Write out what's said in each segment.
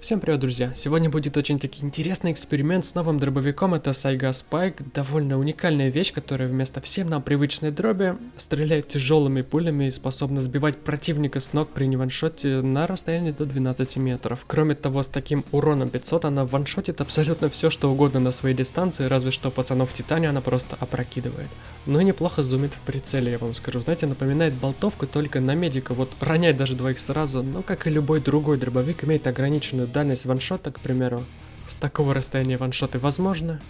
Всем привет, друзья! Сегодня будет очень таки интересный эксперимент с новым дробовиком, это Saiga Spike, довольно уникальная вещь, которая вместо всем нам привычной дроби стреляет тяжелыми пулями и способна сбивать противника с ног при неваншоте на расстоянии до 12 метров. Кроме того, с таким уроном 500 она ваншотит абсолютно все, что угодно на своей дистанции, разве что пацанов в Титане она просто опрокидывает. Ну и неплохо зумит в прицеле, я вам скажу. Знаете, напоминает болтовку только на медика, вот ронять даже двоих сразу, но как и любой другой дробовик имеет ограниченную дальность ваншота, к примеру, с такого расстояния ваншоты возможно.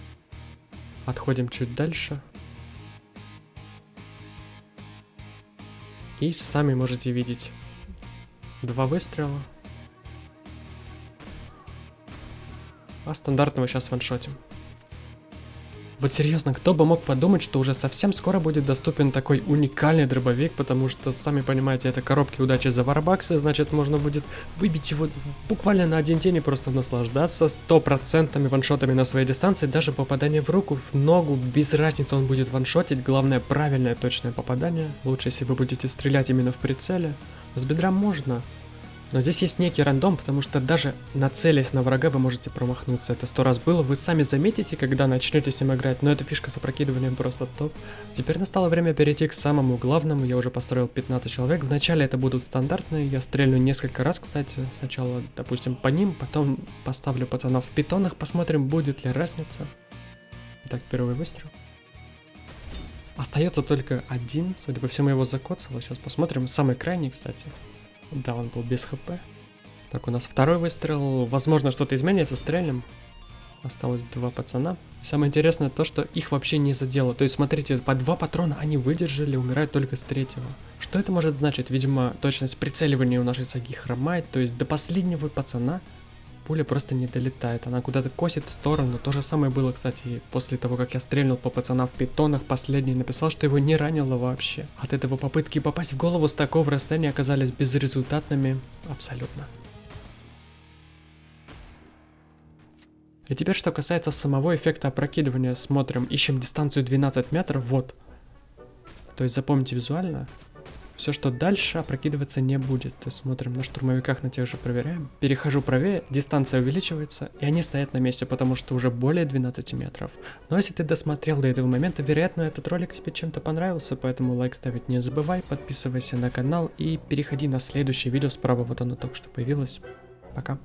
Отходим чуть дальше. И сами можете видеть. Два выстрела. А стандартного сейчас ваншотим. Вот серьезно, кто бы мог подумать, что уже совсем скоро будет доступен такой уникальный дробовик, потому что, сами понимаете, это коробки удачи за варбаксы, значит можно будет выбить его буквально на один день и просто наслаждаться стопроцентными ваншотами на своей дистанции, даже попадание в руку, в ногу, без разницы он будет ваншотить, главное правильное точное попадание, лучше если вы будете стрелять именно в прицеле, с бедра можно, но здесь есть некий рандом, потому что даже нацелясь на врага вы можете промахнуться. Это сто раз было, вы сами заметите, когда начнете с ним играть, но эта фишка с опрокидыванием просто топ. Теперь настало время перейти к самому главному, я уже построил 15 человек. Вначале это будут стандартные, я стрельну несколько раз, кстати. Сначала, допустим, по ним, потом поставлю пацанов в питонах, посмотрим, будет ли разница. Так, первый выстрел. Остается только один, судя по всему его закоцало, сейчас посмотрим. Самый крайний, кстати. Да, он был без хп. Так, у нас второй выстрел. Возможно, что-то изменится, стрельнем. Осталось два пацана. Самое интересное то, что их вообще не задело. То есть, смотрите, по два патрона они выдержали, умирают только с третьего. Что это может значить? Видимо, точность прицеливания у нашей саги хромает. То есть, до последнего пацана пуля просто не долетает, она куда-то косит в сторону. То же самое было, кстати, после того, как я стрельнул по пацанам в питонах, последний написал, что его не ранило вообще. От этого попытки попасть в голову с такого расстояния оказались безрезультатными абсолютно. И теперь, что касается самого эффекта опрокидывания, смотрим, ищем дистанцию 12 метров, вот. То есть запомните визуально, все, что дальше, опрокидываться не будет. То есть смотрим на штурмовиках, на тех же проверяем. Перехожу правее, дистанция увеличивается, и они стоят на месте, потому что уже более 12 метров. Но если ты досмотрел до этого момента, вероятно, этот ролик тебе чем-то понравился, поэтому лайк ставить не забывай, подписывайся на канал и переходи на следующее видео справа, вот оно только что появилось. Пока.